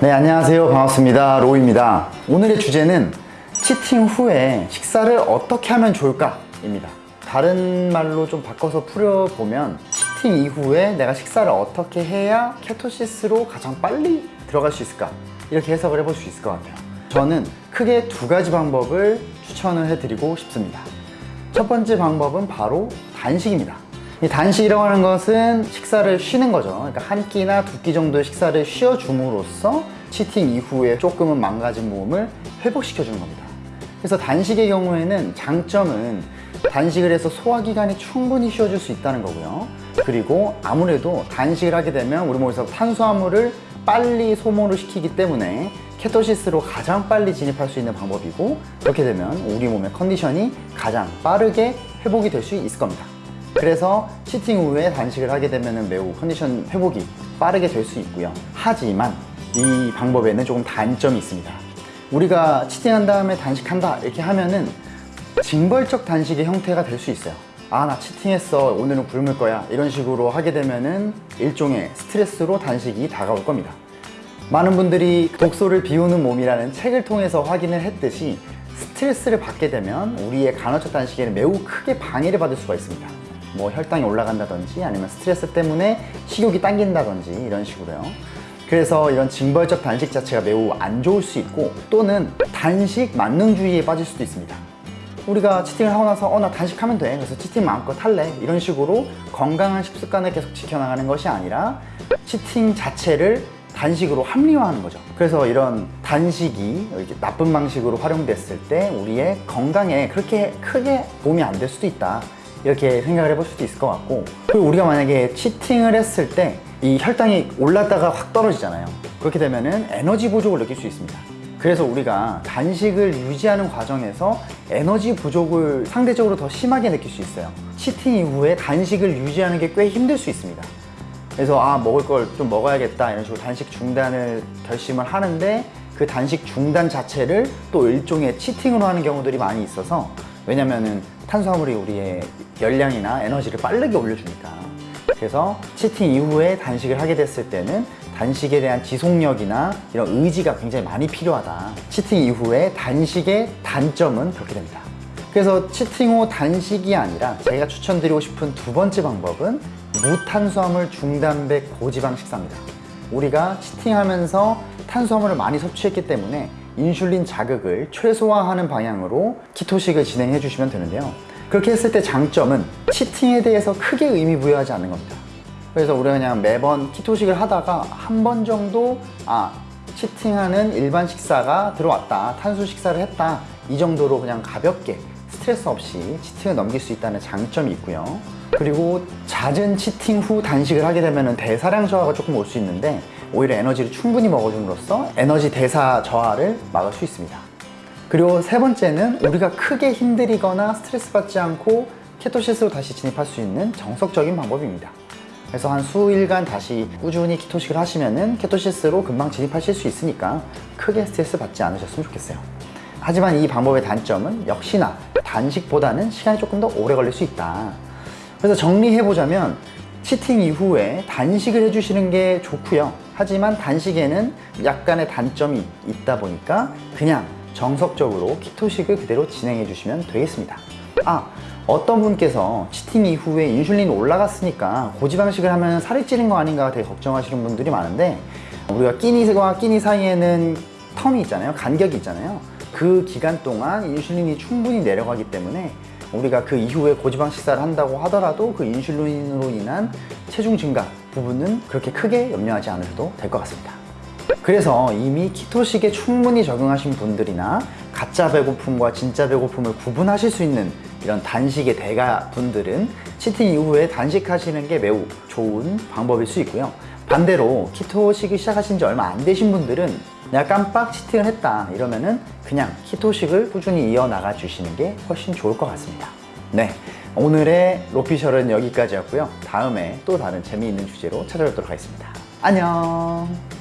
네 안녕하세요. 반갑습니다. 로우입니다. 오늘의 주제는 치팅 후에 식사를 어떻게 하면 좋을까 입니다. 다른 말로 좀 바꿔서 풀어보면 치팅 이후에 내가 식사를 어떻게 해야 케토시스로 가장 빨리 들어갈 수 있을까? 이렇게 해석을 해볼 수 있을 것 같아요. 저는 크게 두 가지 방법을 추천을 해드리고 싶습니다. 첫 번째 방법은 바로 단식입니다 이 단식이라고 하는 것은 식사를 쉬는 거죠. 그러니까 한 끼나 두 끼 정도의 식사를 쉬어줌으로써 치팅 이후에 조금은 망가진 몸을 회복시켜 주는 겁니다. 그래서 단식의 경우에는 장점은 단식을 해서 소화기관이 충분히 쉬어줄 수 있다는 거고요. 그리고 아무래도 단식을 하게 되면 우리 몸에서 탄수화물을 빨리 소모를 시키기 때문에 케토시스로 가장 빨리 진입할 수 있는 방법이고 그렇게 되면 우리 몸의 컨디션이 가장 빠르게 회복이 될 수 있을 겁니다 그래서 치팅 후에 단식을 하게 되면 매우 컨디션 회복이 빠르게 될 수 있고요. 하지만 이 방법에는 조금 단점이 있습니다. 우리가 치팅한 다음에 단식한다 이렇게 하면은 징벌적 단식의 형태가 될 수 있어요. 아 나 치팅했어. 오늘은 굶을 거야. 이런 식으로 하게 되면은 일종의 스트레스로 단식이 다가올 겁니다. 많은 분들이 독소를 비우는 몸이라는 책을 통해서 확인을 했듯이 스트레스를 받게 되면 우리의 간헐적 단식에는 매우 크게 방해를 받을 수가 있습니다 뭐 혈당이 올라간다든지 아니면 스트레스 때문에 식욕이 당긴다든지 이런 식으로요. 그래서 이런 징벌적 단식 자체가 매우 안 좋을 수 있고 또는 단식 만능주의에 빠질 수도 있습니다. 우리가 치팅을 하고 나서 어 나 단식하면 돼. 그래서 치팅 마음껏 할래. 이런 식으로 건강한 식습관을 계속 지켜나가는 것이 아니라 치팅 자체를 단식으로 합리화하는 거죠. 그래서 이런 단식이 이렇게 나쁜 방식으로 활용됐을 때 우리의 건강에 그렇게 크게 도움이 안 될 수도 있다 이렇게 생각을 해볼 수도 있을 것 같고 그리고 우리가 만약에 치팅을 했을 때 이 혈당이 올랐다가 확 떨어지잖아요. 그렇게 되면은 에너지 부족을 느낄 수 있습니다. 그래서 우리가 단식을 유지하는 과정에서 에너지 부족을 상대적으로 더 심하게 느낄 수 있어요. 치팅 이후에 단식을 유지하는 게 꽤 힘들 수 있습니다. 그래서 아 먹을 걸 좀 먹어야겠다 이런 식으로 단식 중단을 결심을 하는데 그 단식 중단 자체를 또 일종의 치팅으로 하는 경우들이 많이 있어서 왜냐면은 탄수화물이 우리의 열량이나 에너지를 빠르게 올려주니까. 그래서 치팅 이후에 단식을 하게 됐을 때는 단식에 대한 지속력이나 이런 의지가 굉장히 많이 필요하다. 치팅 이후에 단식의 단점은 그렇게 됩니다. 그래서 치팅 후 단식이 아니라 제가 추천드리고 싶은 두 번째 방법은 무탄수화물 중단백 고지방 식사입니다. 우리가 치팅하면서 탄수화물을 많이 섭취했기 때문에 인슐린 자극을 최소화하는 방향으로 키토식을 진행해 주시면 되는데요. 그렇게 했을 때 장점은 치팅에 대해서 크게 의미 부여하지 않는 겁니다. 그래서 우리가 그냥 매번 키토식을 하다가 한 번 정도 아 치팅하는 일반 식사가 들어왔다 탄수 식사를 했다 이 정도로 그냥 가볍게 스트레스 없이 치팅을 넘길 수 있다는 장점이 있고요 그리고 잦은 치팅 후 단식을 하게 되면 대사량 저하가 조금 올 수 있는데 오히려 에너지를 충분히 먹어줌으로써 에너지 대사 저하를 막을 수 있습니다. 그리고 세 번째는 우리가 크게 힘들이거나 스트레스 받지 않고 케토시스로 다시 진입할 수 있는 정석적인 방법입니다. 그래서 한 수일간 다시 꾸준히 키토식을 하시면은 케토시스로 금방 진입하실 수 있으니까 크게 스트레스 받지 않으셨으면 좋겠어요. 하지만 이 방법의 단점은 역시나 단식보다는 시간이 조금 더 오래 걸릴 수 있다 그래서 정리해보자면 치팅 이후에 단식을 해주시는 게 좋고요. 하지만 단식에는 약간의 단점이 있다 보니까 그냥 정석적으로 키토식을 그대로 진행해 주시면 되겠습니다. 아 어떤 분께서 치팅 이후에 인슐린이 올라갔으니까 고지방식을 하면 살이 찌는 거 아닌가 되게 걱정하시는 분들이 많은데 우리가 끼니와 끼니 사이에는 텀이 있잖아요. 간격이 있잖아요. 그 기간 동안 인슐린이 충분히 내려가기 때문에 우리가 그 이후에 고지방 식사를 한다고 하더라도 그 인슐린으로 인한 체중 증가 부분은 그렇게 크게 염려하지 않으셔도 될 것 같습니다. 그래서 이미 키토식에 충분히 적응하신 분들이나 가짜 배고픔과 진짜 배고픔을 구분하실 수 있는 이런 단식의 대가 분들은 치팅 이후에 단식하시는 게 매우 좋은 방법일 수 있고요 반대로 키토식을 시작하신 지 얼마 안 되신 분들은 내가 깜빡 치팅을 했다 이러면은 그냥 키토식을 꾸준히 이어나가 주시는 게 훨씬 좋을 것 같습니다. 네 오늘의 로피셜은 여기까지였고요. 다음에 또 다른 재미있는 주제로 찾아뵙도록 하겠습니다. 안녕